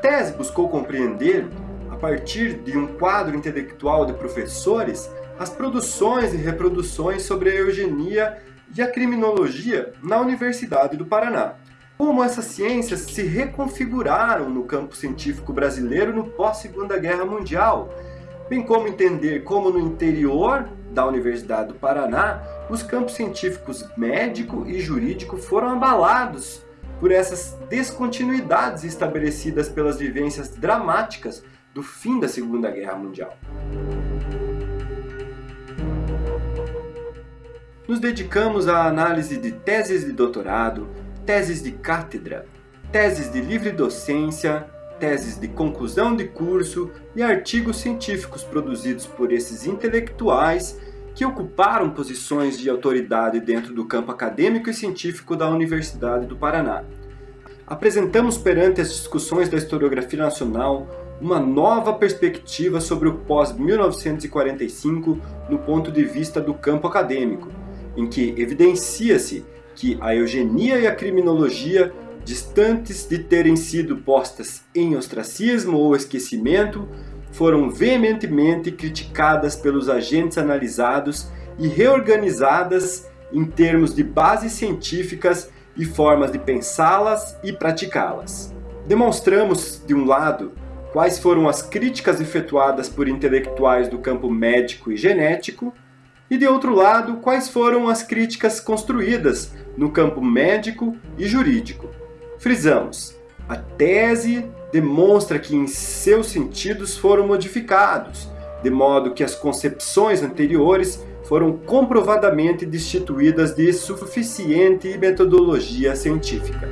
tese buscou compreender, a partir de um quadro intelectual de professores, as produções e reproduções sobre a eugenia e a criminologia na Universidade do Paraná. Como essas ciências se reconfiguraram no campo científico brasileiro no pós-Segunda Guerra Mundial, bem como entender como no interior da Universidade do Paraná, os campos científicos médico e jurídico foram abalados por essas descontinuidades estabelecidas pelas vivências dramáticas do fim da Segunda Guerra Mundial. Nos dedicamos à análise de teses de doutorado, teses de cátedra, teses de livre docência, teses de conclusão de curso e artigos científicos produzidos por esses intelectuais que ocuparam posições de autoridade dentro do campo acadêmico e científico da Universidade do Paraná. Apresentamos perante as discussões da historiografia nacional uma nova perspectiva sobre o pós-1945 no ponto de vista do campo acadêmico, em que evidencia-se que a eugenia e a criminologia, distantes de terem sido postas em ostracismo ou esquecimento, foram veementemente criticadas pelos agentes analisados e reorganizadas em termos de bases científicas e formas de pensá-las e praticá-las. Demonstramos, de um lado, quais foram as críticas efetuadas por intelectuais do campo médico e genético, e de outro lado, quais foram as críticas construídas no campo médico e jurídico. Frisamos, a tese demonstra que em seus sentidos foram modificados, de modo que as concepções anteriores foram comprovadamente destituídas de suficiente metodologia científica.